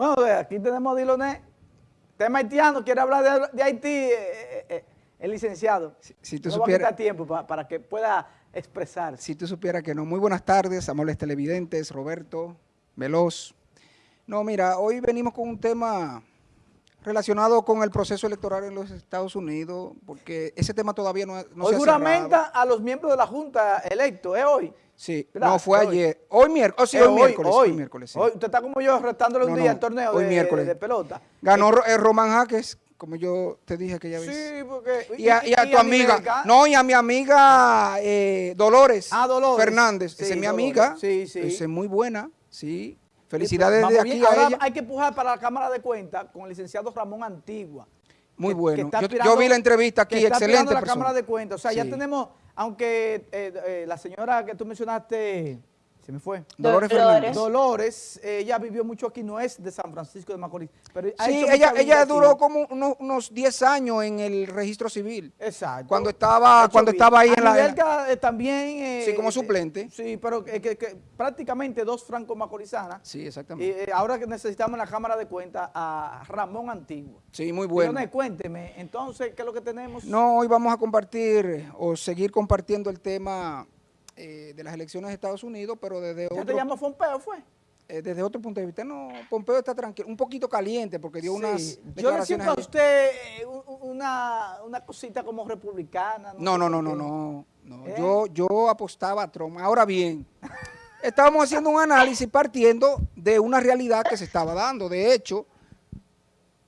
Bueno, aquí tenemos a Diloné, tema haitiano, quiere hablar de, Haití, eh, eh, eh, el licenciado. Si, tú supieras, tiempo para, que pueda expresar. Si tú supieras que no. Muy buenas tardes, amables televidentes, Roberto, Veloz. No, mira, hoy venimos con un tema relacionado con el proceso electoral en los Estados Unidos, porque ese tema todavía no, no hoy se ha juramenta a los miembros de la Junta electos, ¿es hoy? Sí, no, fue ayer. Hoy miércoles, oh, sí, hoy, miércoles. Hoy, miércoles, hoy, usted está como yo restándole un día al torneo de, miércoles. de, pelota. Ganó eh, Román Jaques, como yo te dije que ya vez. Sí, porque... Y a, tu amiga, no, y a mi amiga eh, Dolores, ah, Dolores Fernández, esa es mi amiga, sí, sí. esa es muy buena, sí. Felicidades de aquí a ella. hay que empujar para la Cámara de Cuentas con el licenciado Ramón Antigua. Muy bueno. yo, vi la entrevista aquí, excelente la Cámara de Cuentas. O sea, ya tenemos, aunque eh, eh, la señora que tú mencionaste me fue. Dolores, Fernández. Dolores, ella vivió mucho aquí, no es de San Francisco de Macorís. Pero sí, ella, ella duró como unos, 10 años en el registro civil. Exacto. Cuando estaba, cuando estaba ahí en la... Eh, también... Eh, sí, como suplente. sí, pero que, prácticamente dos franco macorizanas. Sí, exactamente. Y eh, ahora que necesitamos en la Cámara de Cuentas a Ramón Antiguo. Sí, muy bueno. cuénteme, entonces, ¿qué es lo que tenemos? No, hoy vamos a compartir o seguir compartiendo el tema eh, de las elecciones de Estados Unidos, pero desde otro... te llama Pompeo, fue? Eh, desde otro punto de vista, no, Pompeo está tranquilo, un poquito caliente porque dio unas Yo le siento a usted eh, una, cosita como republicana. No, no, no, no, no, no. Yo, yo apostaba a Trump. Ahora bien, estábamos haciendo un análisis partiendo de una realidad que se estaba dando. De hecho,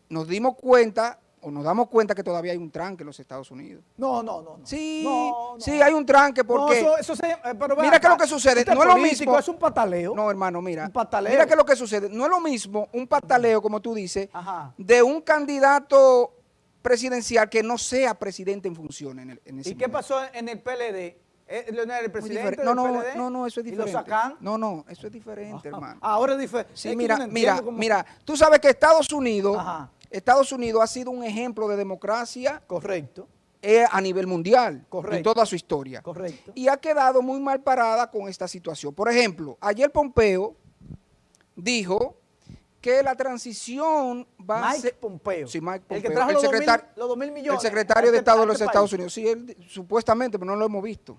nos dimos cuenta o nos damos cuenta que todavía hay un tranque en los Estados Unidos. No, no, no. Sí, sí, hay un tranque porque... eso, eh, mira qué es lo que sucede, no es lo mismo... es un pataleo. No, hermano, mira. Un pataleo. Mira qué es lo que sucede, no es lo mismo un pataleo, como tú dices, de un candidato presidencial que no sea presidente en función en, el, en ese ¿Y qué pasó en el PLD? ¿Eh, ¿El presidente no, no, PLD? No, no, eso es diferente. ¿Y lo sacan? No, no, eso es diferente, hermano. Ahora es diferente. Sí, mira, mira, mira, tú sabes que Estados Unidos... Ajá Estados Unidos ha sido un ejemplo de democracia. Correcto. Eh, a nivel mundial, Correcto. en toda su historia. Correcto. Y ha quedado muy mal parada con esta situación. Por ejemplo, ayer Pompeo dijo que la transición va a ser... Pompeo. Sí, Mike Pompeo. El que trajo los, secretario, dos mil, millones. El secretario de Estado de los Estados Unidos. Sí, él, supuestamente, pero no lo hemos visto.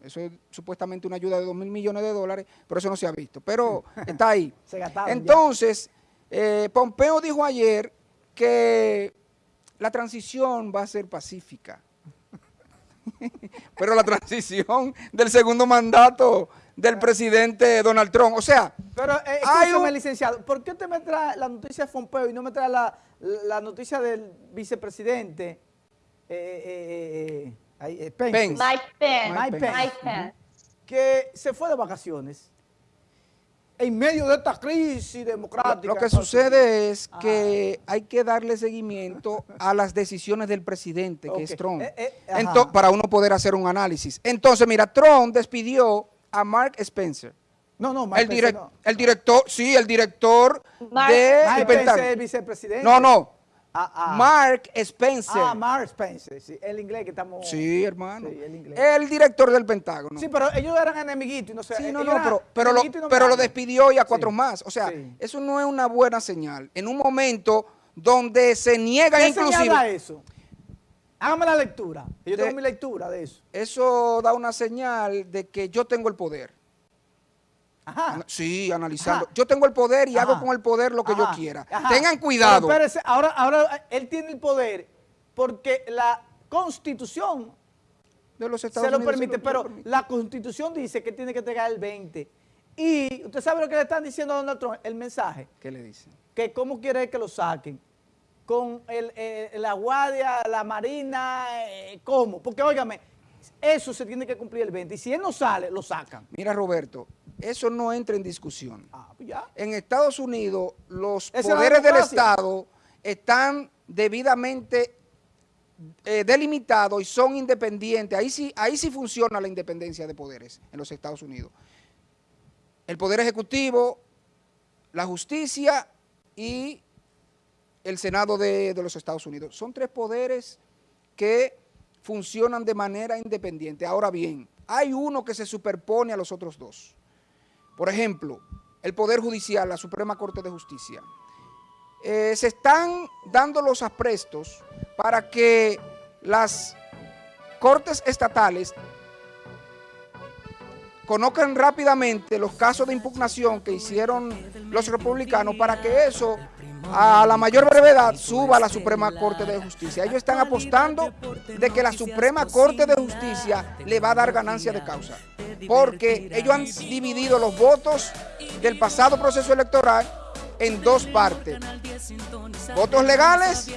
Eso es supuestamente una ayuda de dos mil millones de dólares, pero eso no se ha visto. Pero está ahí. se Entonces, eh, Pompeo dijo ayer que la transición va a ser pacífica. Pero la transición del segundo mandato del presidente Donald Trump, o sea... Pero, eh, licenciado, ¿por qué usted me trae la noticia de Pompeo y no me trae la, la noticia del vicepresidente eh, eh, Pence? Mike Pence. Mike Pence. Mike Pence. Que se fue de vacaciones en medio de esta crisis democrática. Lo, que sucede es que hay que darle seguimiento a las decisiones del presidente, que es Trump, eh, eh, para uno poder hacer un análisis. Entonces, mira, Trump despidió a Mark Spencer. No, no, Mark el, Spencer el director, sí, el director de... Mark Spencer, el vicepresidente. No, no, Ah, ah. Mark Spencer. Ah, Mark Spencer, sí, el inglés que estamos... Sí, hermano. el, director del Pentágono. Sí, pero ellos eran enemiguitos y no sé. Sí, no, no, pero, lo, pero lo despidió y a cuatro más. O sea, eso no es una buena señal. En un momento donde se niega ¿Qué inclusive... eso? Hágame la lectura. Yo tengo mi lectura de eso. Eso da una señal de que yo tengo el poder. Sí, analizando. Yo tengo el poder y hago con el poder lo que yo quiera. Tengan cuidado. ahora, ahora él tiene el poder porque la constitución de los Estados se lo permite, pero la constitución dice que tiene que entregar el 20. Y usted sabe lo que le están diciendo a Donald Trump, el mensaje. ¿Qué le dicen? Que cómo quiere que lo saquen. Con eh, la guardia, la marina, eh, ¿cómo? Porque, óigame, eso se tiene que cumplir el 20. Y si él no sale, lo sacan. Mira, Roberto, eso no entra en discusión. Ah, pues en Estados Unidos, los poderes del Estado están debidamente eh, delimitados y son independientes. Ahí sí, ahí sí funciona la independencia de poderes en los Estados Unidos. El Poder Ejecutivo, la Justicia y el Senado de, de los Estados Unidos. Son tres poderes que funcionan de manera independiente. Ahora bien, hay uno que se superpone a los otros dos. Por ejemplo, el Poder Judicial, la Suprema Corte de Justicia, eh, se están dando los aprestos para que las cortes estatales conozcan rápidamente los casos de impugnación que hicieron los republicanos para que eso a la mayor brevedad suba a la Suprema Corte de Justicia. Ellos están apostando de que la Suprema Corte de Justicia le va a dar ganancia de causa, porque ellos han dividido los votos del pasado proceso electoral en dos partes, votos legales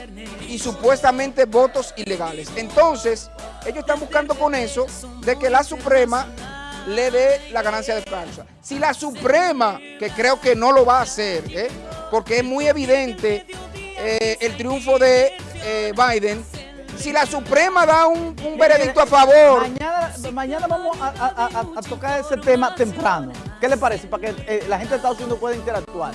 y supuestamente votos ilegales. Entonces, ellos están buscando con eso de que la Suprema le dé la ganancia de causa. Si la Suprema, que creo que no lo va a hacer, ¿eh? porque es muy evidente eh, el triunfo de eh, Biden, si la Suprema da un, un veredicto a favor... Mañana, vamos a, tocar ese tema temprano. ¿Qué le parece? Para que eh, la gente de Estados Unidos pueda interactuar.